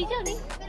李教练。